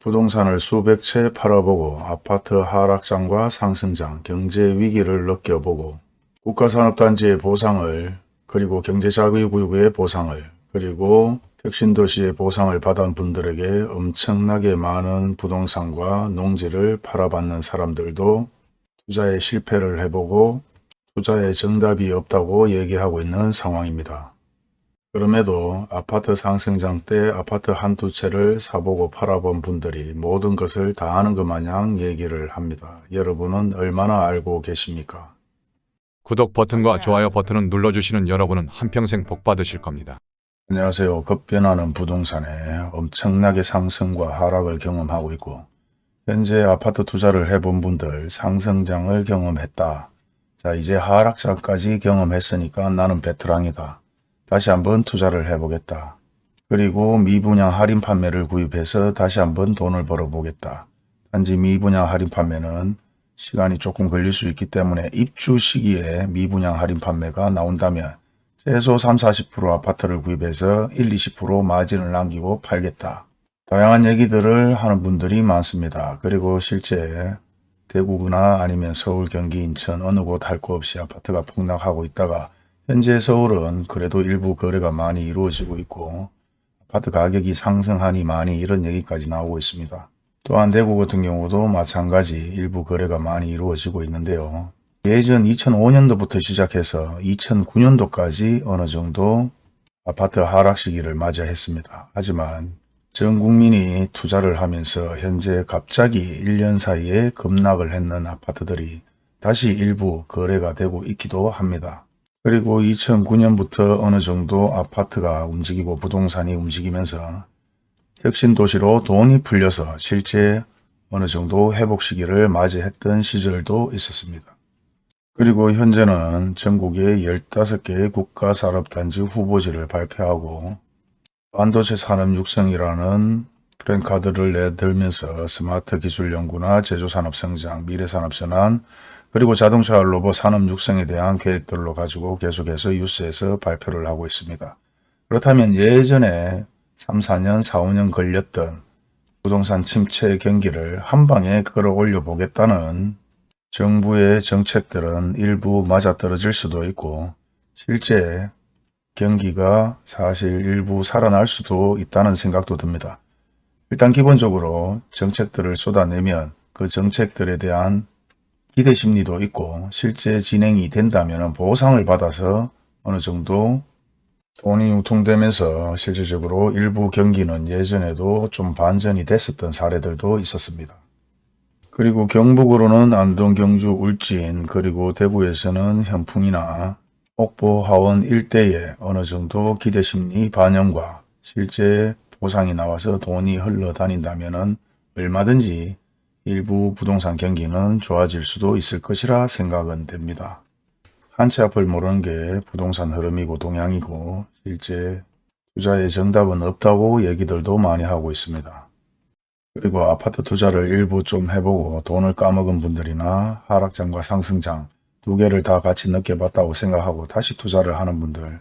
부동산을 수백 채 팔아보고 아파트 하락장과 상승장, 경제 위기를 느껴보고 국가산업단지의 보상을 그리고 경제자유구역의 보상을 그리고 혁신도시의 보상을 받은 분들에게 엄청나게 많은 부동산과 농지를 팔아받는 사람들도 투자에 실패를 해보고 투자에 정답이 없다고 얘기하고 있는 상황입니다. 그럼에도 아파트 상승장 때 아파트 한두 채를 사보고 팔아본 분들이 모든 것을 다 아는 것 마냥 얘기를 합니다. 여러분은 얼마나 알고 계십니까? 구독 버튼과 좋아요 버튼을 눌러주시는 여러분은 한평생 복 받으실 겁니다. 안녕하세요. 급변하는 부동산에 엄청나게 상승과 하락을 경험하고 있고 현재 아파트 투자를 해본 분들 상승장을 경험했다. 자 이제 하락장까지 경험했으니까 나는 베테랑이다. 다시 한번 투자를 해보겠다. 그리고 미분양 할인 판매를 구입해서 다시 한번 돈을 벌어보겠다. 단지 미분양 할인 판매는 시간이 조금 걸릴 수 있기 때문에 입주 시기에 미분양 할인 판매가 나온다면 최소 3, 40% 아파트를 구입해서 1, 20% 마진을 남기고 팔겠다. 다양한 얘기들을 하는 분들이 많습니다. 그리고 실제 대구나 아니면 서울, 경기, 인천 어느 곳 할 거 없이 아파트가 폭락하고 있다가 현재 서울은 그래도 일부 거래가 많이 이루어지고 있고 아파트 가격이 상승하니 많이 이런 얘기까지 나오고 있습니다. 또한 대구 같은 경우도 마찬가지 일부 거래가 많이 이루어지고 있는데요. 예전 2005년도부터 시작해서 2009년도까지 어느 정도 아파트 하락 시기를 맞이했습니다. 하지만 전 국민이 투자를 하면서 현재 갑자기 1년 사이에 급락을 했는 아파트들이 다시 일부 거래가 되고 있기도 합니다. 그리고 2009년부터 어느 정도 아파트가 움직이고 부동산이 움직이면서 혁신도시로 돈이 풀려서 실제 어느 정도 회복 시기를 맞이했던 시절도 있었습니다. 그리고 현재는 전국에 15개의 국가산업단지 후보지를 발표하고 반도체 산업 육성이라는 프랜카드를 내들면서 스마트 기술 연구나 제조산업 성장, 미래산업 전환, 그리고 자동차 로봇 산업 육성에 대한 계획들로 가지고 계속해서 뉴스에서 발표를 하고 있습니다. 그렇다면 예전에 3, 4년, 4, 5년 걸렸던 부동산 침체 경기를 한 방에 끌어올려 보겠다는 정부의 정책들은 일부 맞아떨어질 수도 있고 실제 경기가 사실 일부 살아날 수도 있다는 생각도 듭니다. 일단 기본적으로 정책들을 쏟아내면 그 정책들에 대한 기대 심리도 있고 실제 진행이 된다면 보상을 받아서 어느 정도 돈이 유통되면서 실질적으로 일부 경기는 예전에도 좀 반전이 됐었던 사례들도 있었습니다. 그리고 경북으로는 안동, 경주, 울진 그리고 대구에서는 현풍이나 옥보, 하원 일대에 어느 정도 기대심리 반영과 실제 보상이 나와서 돈이 흘러다닌다면 얼마든지 일부 부동산 경기는 좋아질 수도 있을 것이라 생각은 됩니다. 한치 앞을 모르는 게 부동산 흐름이고 동향이고 실제 투자의 정답은 없다고 얘기들도 많이 하고 있습니다. 그리고 아파트 투자를 일부 좀 해보고 돈을 까먹은 분들이나 하락장과 상승장 두 개를 다 같이 느껴봤다고 생각하고 다시 투자를 하는 분들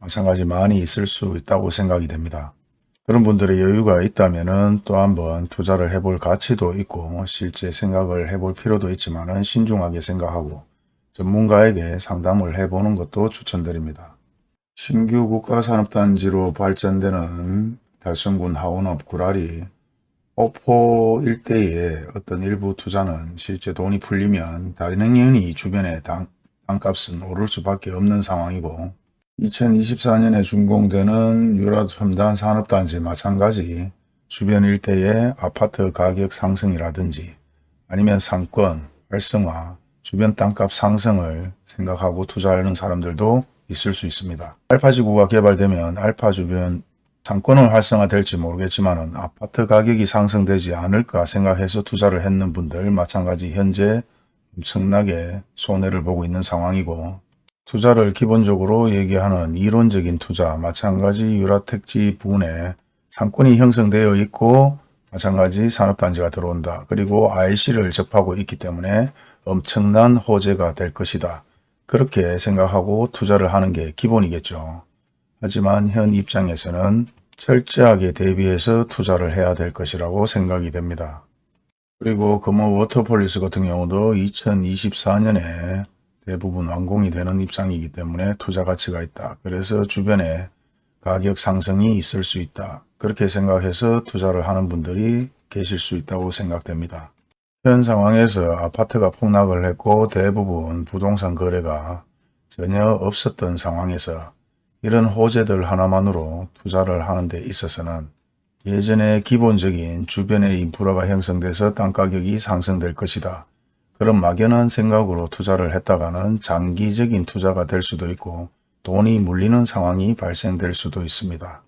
마찬가지 많이 있을 수 있다고 생각이 됩니다. 그런 분들의 여유가 있다면 또 한번 투자를 해볼 가치도 있고 실제 생각을 해볼 필요도 있지만 신중하게 생각하고 전문가에게 상담을 해보는 것도 추천드립니다. 신규 국가산업단지로 발전되는 달성군 하원읍 구라리 오포 일대의 어떤 일부 투자는 실제 돈이 풀리면 당연히 주변의 당, 땅값은 오를 수밖에 없는 상황이고 2024년에 준공되는 유라첨단 산업단지 마찬가지 주변 일대의 아파트 가격 상승이라든지 아니면 상권 활성화, 주변 땅값 상승을 생각하고 투자하는 사람들도 있을 수 있습니다. 알파지구가 개발되면 알파 주변 상권은 활성화될지 모르겠지만 아파트 가격이 상승되지 않을까 생각해서 투자를 했는 분들 마찬가지 현재 엄청나게 손해를 보고 있는 상황이고 투자를 기본적으로 얘기하는 이론적인 투자 마찬가지 유라택지 부근에 상권이 형성되어 있고 마찬가지 산업단지가 들어온다. 그리고 IC를 접하고 있기 때문에 엄청난 호재가 될 것이다. 그렇게 생각하고 투자를 하는 게 기본이겠죠. 하지만 현 입장에서는 철저하게 대비해서 투자를 해야 될 것이라고 생각이 됩니다. 그리고 금호 워터폴리스 같은 경우도 2024년에 대부분 완공이 되는 입장이기 때문에 투자 가치가 있다. 그래서 주변에 가격 상승이 있을 수 있다. 그렇게 생각해서 투자를 하는 분들이 계실 수 있다고 생각됩니다. 현 상황에서 아파트가 폭락을 했고 대부분 부동산 거래가 전혀 없었던 상황에서 이런 호재들 하나만으로 투자를 하는 데 있어서는 예전에 기본적인 주변의 인프라가 형성돼서 땅가격이 상승될 것이다. 그런 막연한 생각으로 투자를 했다가는 장기적인 투자가 될 수도 있고 돈이 물리는 상황이 발생될 수도 있습니다.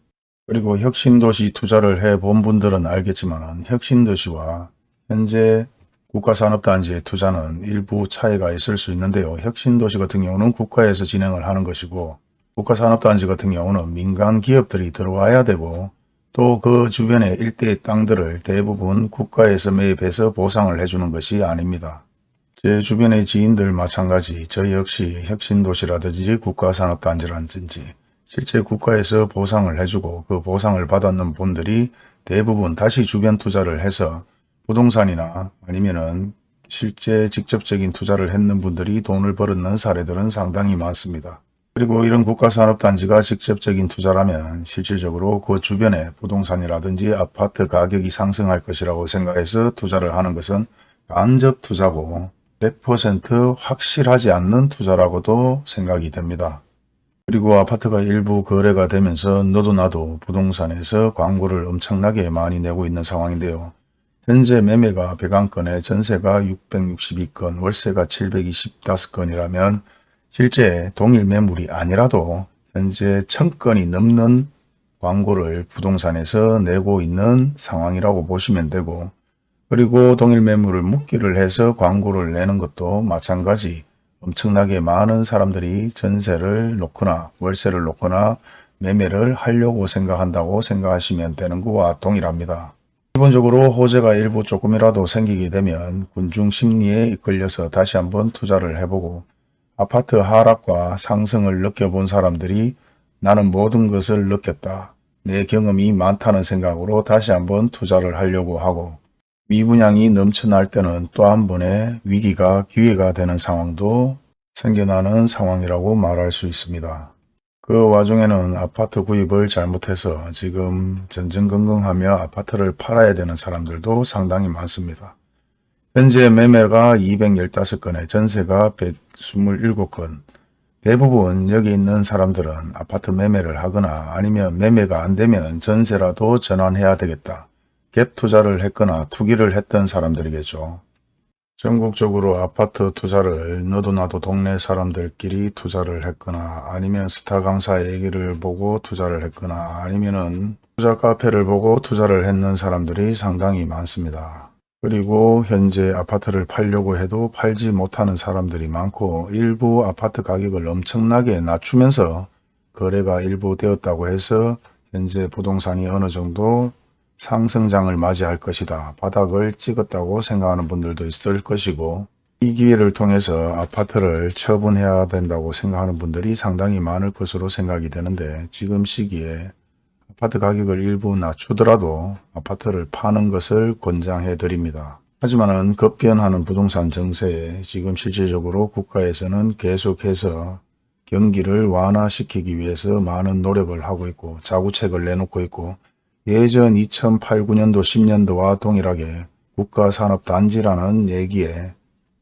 그리고 혁신도시 투자를 해 본 분들은 알겠지만 혁신도시와 현재 국가산업단지의 투자는 일부 차이가 있을 수 있는데요. 혁신도시 같은 경우는 국가에서 진행을 하는 것이고 국가산업단지 같은 경우는 민간 기업들이 들어와야 되고 또 그 주변의 일대의 땅들을 대부분 국가에서 매입해서 보상을 해주는 것이 아닙니다. 제 주변의 지인들 마찬가지 저 역시 혁신도시라든지 국가산업단지라든지 실제 국가에서 보상을 해주고 그 보상을 받았는 분들이 대부분 다시 주변 투자를 해서 부동산이나 아니면은 실제 직접적인 투자를 했는 분들이 돈을 벌었는 사례들은 상당히 많습니다. 그리고 이런 국가산업단지가 직접적인 투자라면 실질적으로 그 주변에 부동산이라든지 아파트 가격이 상승할 것이라고 생각해서 투자를 하는 것은 간접 투자고 100% 확실하지 않는 투자라고도 생각이 됩니다. 그리고 아파트가 일부 거래가 되면서 너도 나도 부동산에서 광고를 엄청나게 많이 내고 있는 상황인데요. 현재 매매가 101건에 전세가 662건, 월세가 725건이라면 실제 동일 매물이 아니라도 현재 1000건이 넘는 광고를 부동산에서 내고 있는 상황이라고 보시면 되고 그리고 동일 매물을 묶기를 해서 광고를 내는 것도 마찬가지 엄청나게 많은 사람들이 전세를 놓거나 월세를 놓거나 매매를 하려고 생각한다고 생각하시면 되는 것과 동일합니다. 기본적으로 호재가 일부 조금이라도 생기게 되면 군중 심리에 이끌려서 다시 한번 투자를 해보고 아파트 하락과 상승을 느껴본 사람들이 나는 모든 것을 느꼈다. 내 경험이 많다는 생각으로 다시 한번 투자를 하려고 하고 미분양이 넘쳐날 때는 또 한 번의 위기가 기회가 되는 상황도 생겨나는 상황이라고 말할 수 있습니다. 그 와중에는 아파트 구입을 잘못해서 지금 전전긍긍하며 아파트를 팔아야 되는 사람들도 상당히 많습니다. 현재 매매가 215건에 전세가 127건 대부분 여기 있는 사람들은 아파트 매매를 하거나 아니면 매매가 안 되면 전세라도 전환해야 되겠다. 갭 투자를 했거나 투기를 했던 사람들이겠죠. 전국적으로 아파트 투자를 너도 나도 동네 사람들끼리 투자를 했거나 아니면 스타 강사 얘기를 보고 투자를 했거나 아니면은 투자 카페를 보고 투자를 했는 사람들이 상당히 많습니다. 그리고 현재 아파트를 팔려고 해도 팔지 못하는 사람들이 많고 일부 아파트 가격을 엄청나게 낮추면서 거래가 일부 되었다고 해서 현재 부동산이 어느 정도 상승장을 맞이할 것이다. 바닥을 찍었다고 생각하는 분들도 있을 것이고 이 기회를 통해서 아파트를 처분해야 된다고 생각하는 분들이 상당히 많을 것으로 생각이 되는데 지금 시기에 아파트 가격을 일부 낮추더라도 아파트를 파는 것을 권장해 드립니다. 하지만은 급변하는 부동산 정세에 지금 실질적으로 국가에서는 계속해서 경기를 완화시키기 위해서 많은 노력을 하고 있고 자구책을 내놓고 있고 예전 2008, 9년도, 10년도와 동일하게 국가산업단지라는 얘기에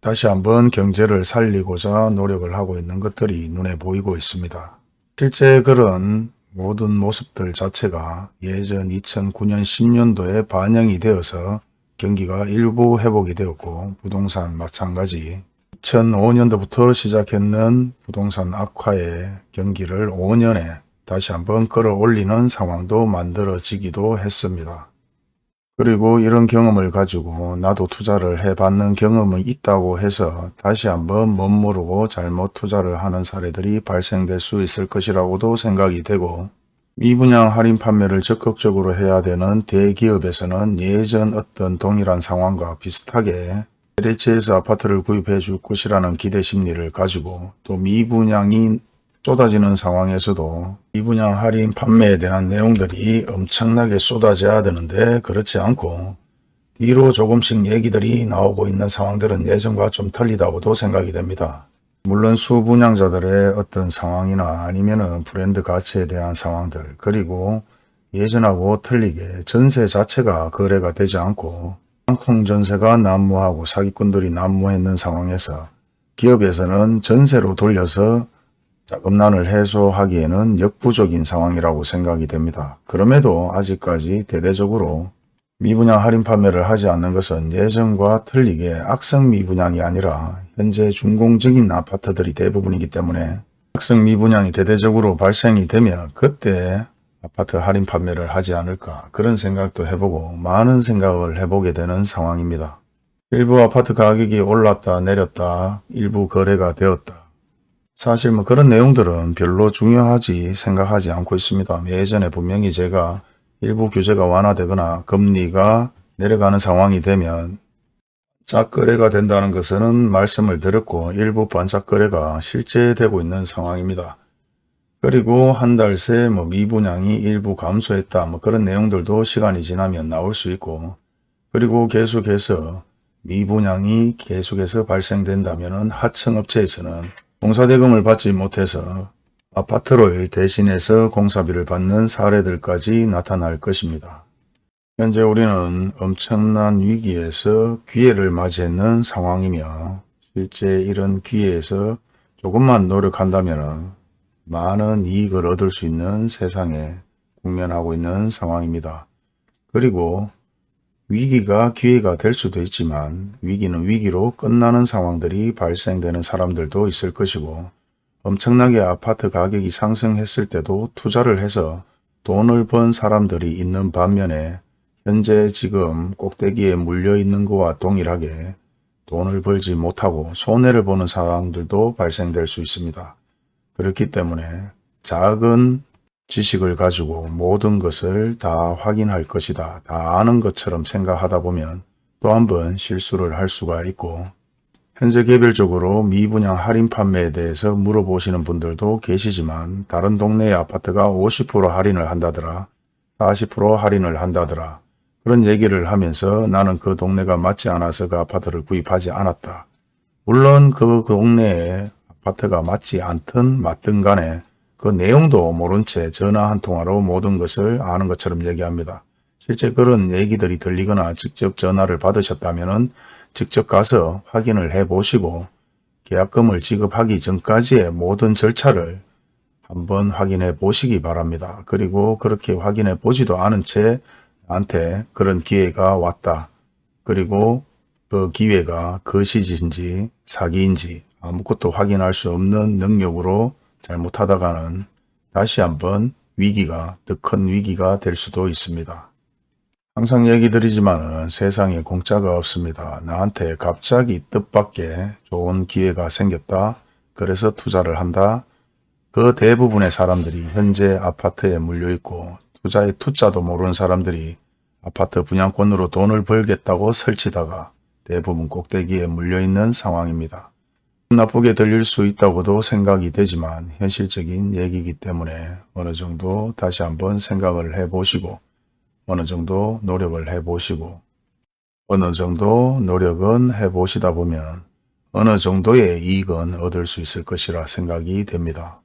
다시 한번 경제를 살리고자 노력을 하고 있는 것들이 눈에 보이고 있습니다. 실제 그런 모든 모습들 자체가 예전 2009년 10년도에 반영이 되어서 경기가 일부 회복이 되었고 부동산 마찬가지 2005년도부터 시작했는 부동산 악화의 경기를 5년에 다시 한번 끌어올리는 상황도 만들어지기도 했습니다. 그리고 이런 경험을 가지고 나도 투자를 해봤는 경험은 있다고 해서 다시 한번 멋모르고 잘못 투자를 하는 사례들이 발생될 수 있을 것이라고도 생각이 되고 미분양 할인 판매를 적극적으로 해야 되는 대기업에서는 예전 어떤 동일한 상황과 비슷하게 LH에서 아파트를 구입해 줄 것이라는 기대 심리를 가지고 또 미분양이 쏟아지는 상황에서도 미분양 할인 판매에 대한 내용들이 엄청나게 쏟아져야 되는데 그렇지 않고 뒤로 조금씩 얘기들이 나오고 있는 상황들은 예전과 좀 틀리다고도 생각이 됩니다. 물론 수분양자들의 어떤 상황이나 아니면 은 브랜드 가치에 대한 상황들 그리고 예전하고 틀리게 전세 자체가 거래가 되지 않고 상품 전세가 난무하고 사기꾼들이 난무했는 상황에서 기업에서는 전세로 돌려서 자금난을 해소하기에는 역부족인 상황이라고 생각이 됩니다. 그럼에도 아직까지 대대적으로 미분양 할인 판매를 하지 않는 것은 예전과 틀리게 악성 미분양이 아니라 현재 준공적인 아파트들이 대부분이기 때문에 악성 미분양이 대대적으로 발생이 되면 그때 아파트 할인 판매를 하지 않을까 그런 생각도 해보고 많은 생각을 해보게 되는 상황입니다. 일부 아파트 가격이 올랐다 내렸다 일부 거래가 되었다. 사실 뭐 그런 내용들은 별로 중요하지 생각하지 않고 있습니다. 예전에 분명히 제가 일부 규제가 완화되거나 금리가 내려가는 상황이 되면 짝거래가 된다는 것은 말씀을 드렸고 일부 반짝거래가 실제 되고 있는 상황입니다. 그리고 한 달 새 뭐 미분양이 일부 감소했다 뭐 그런 내용들도 시간이 지나면 나올 수 있고 그리고 계속해서 미분양이 계속해서 발생된다면 하청업체에서는 공사대금을 받지 못해서 아파트를 대신해서 공사비를 받는 사례들까지 나타날 것입니다. 현재 우리는 엄청난 위기에서 기회를 맞이했는 상황이며 실제 이런 기회에서 조금만 노력한다면 많은 이익을 얻을 수 있는 세상에 국면하고 있는 상황입니다. 그리고 위기가 기회가 될 수도 있지만 위기는 위기로 끝나는 상황들이 발생되는 사람들도 있을 것이고 엄청나게 아파트 가격이 상승했을 때도 투자를 해서 돈을 번 사람들이 있는 반면에 현재 지금 꼭대기에 물려 있는 것과 동일하게 돈을 벌지 못하고 손해를 보는 상황들도 발생될 수 있습니다. 그렇기 때문에 작은 지식을 가지고 모든 것을 다 확인할 것이다. 다 아는 것처럼 생각하다 보면 또 한 번 실수를 할 수가 있고 현재 개별적으로 미분양 할인 판매에 대해서 물어보시는 분들도 계시지만 다른 동네의 아파트가 50% 할인을 한다더라. 40% 할인을 한다더라. 그런 얘기를 하면서 나는 그 동네가 맞지 않아서 그 아파트를 구입하지 않았다. 물론 그 동네에 아파트가 맞지 않든 맞든 간에 그 내용도 모른 채 전화 한 통화로 모든 것을 아는 것처럼 얘기합니다. 실제 그런 얘기들이 들리거나 직접 전화를 받으셨다면 직접 가서 확인을 해 보시고 계약금을 지급하기 전까지의 모든 절차를 한번 확인해 보시기 바랍니다. 그리고 그렇게 확인해 보지도 않은 채 나한테 그런 기회가 왔다. 그리고 그 기회가 거시지인지 사기인지 아무것도 확인할 수 없는 능력으로 잘못하다가는 다시 한번 위기가 더 큰 위기가 될 수도 있습니다. 항상 얘기 드리지만 세상에 공짜가 없습니다. 나한테 갑자기 뜻밖의 좋은 기회가 생겼다. 그래서 투자를 한다. 그 대부분의 사람들이 현재 아파트에 물려있고 투자의 투자도 모르는 사람들이 아파트 분양권으로 돈을 벌겠다고 설치다가 대부분 꼭대기에 물려있는 상황입니다. 나쁘게 들릴 수 있다고도 생각이 되지만 현실적인 얘기이기 때문에 어느 정도 다시 한번 생각을 해보시고 어느 정도 노력을 해보시고 어느 정도 노력은 해보시다 보면 어느 정도의 이익은 얻을 수 있을 것이라 생각이 됩니다.